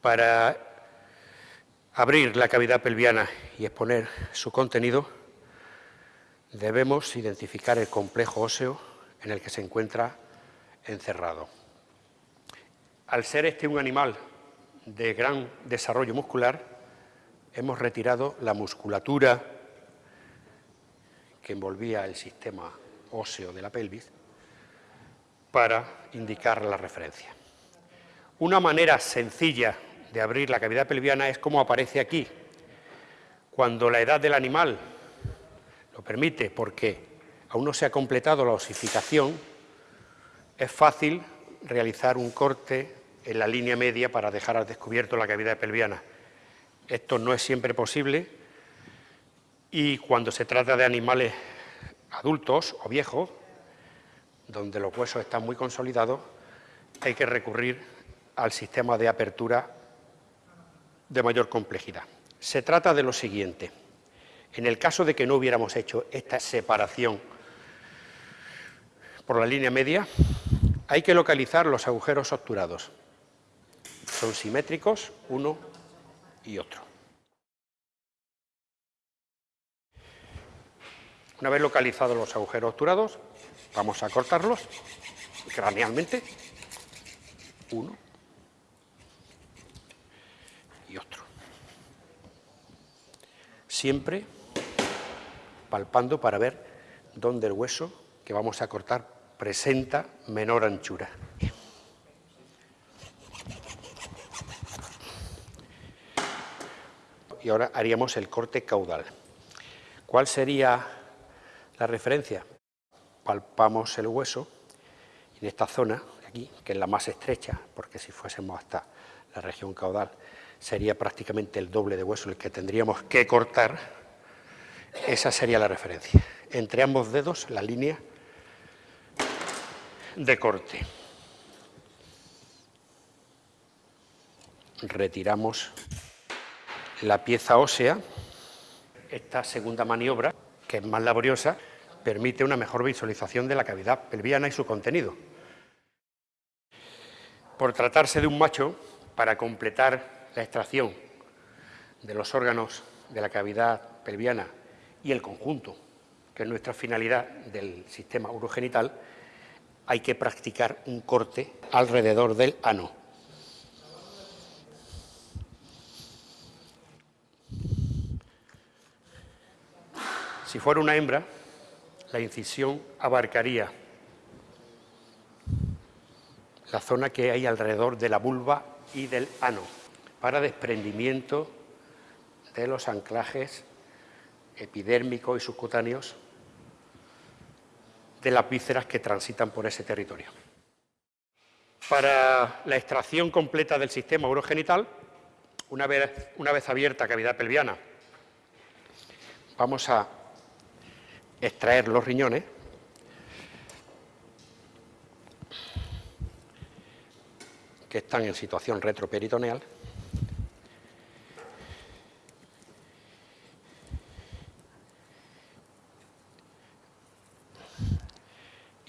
Para abrir la cavidad pelviana y exponer su contenido, debemos identificar el complejo óseo en el que se encuentra encerrado. Al ser este un animal de gran desarrollo muscular, hemos retirado la musculatura que envolvía el sistema óseo de la pelvis para indicar la referencia. Una manera sencilla de abrir la cavidad pelviana es como aparece aquí, cuando la edad del animal lo permite, porque aún no se ha completado la osificación, es fácil realizar un corte en la línea media para dejar al descubierto la cavidad pelviana. Esto no es siempre posible y cuando se trata de animales adultos o viejos, donde los huesos están muy consolidados, hay que recurrir al sistema de apertura de mayor complejidad. Se trata de lo siguiente. En el caso de que no hubiéramos hecho esta separación por la línea media, hay que localizar los agujeros obturados. Son simétricos uno y otro. Una vez localizados los agujeros obturados, vamos a cortarlos cranealmente. Uno y otro. Siempre palpando para ver dónde el hueso que vamos a cortar presenta menor anchura. Y ahora haríamos el corte caudal. ¿Cuál sería la referencia? Palpamos el hueso en esta zona, aquí, que es la más estrecha, porque si fuésemos hasta la región caudal, sería prácticamente el doble de hueso el que tendríamos que cortar, esa sería la referencia. Entre ambos dedos, la línea de corte. Retiramos la pieza ósea. Esta segunda maniobra, que es más laboriosa, permite una mejor visualización de la cavidad pelviana y su contenido. Por tratarse de un macho, para completar la extracción de los órganos de la cavidad pelviana y el conjunto, que es nuestra finalidad del sistema urogenital, hay que practicar un corte alrededor del ano. Si fuera una hembra, la incisión abarcaría la zona que hay alrededor de la vulva y del ano para desprendimiento de los anclajes epidérmicos y subcutáneos de las vísceras que transitan por ese territorio. Para la extracción completa del sistema urogenital, una vez, una vez abierta cavidad pelviana, vamos a extraer los riñones que están en situación retroperitoneal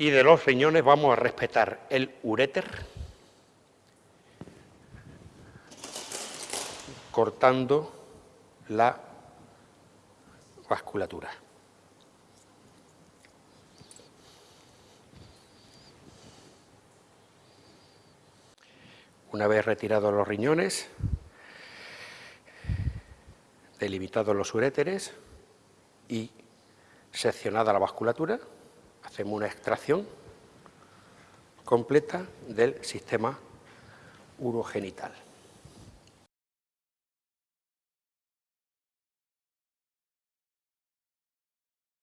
y de los riñones vamos a respetar el uréter, cortando la vasculatura. Una vez retirados los riñones, delimitados los uréteres y seccionada la vasculatura, hacemos una extracción completa del sistema urogenital.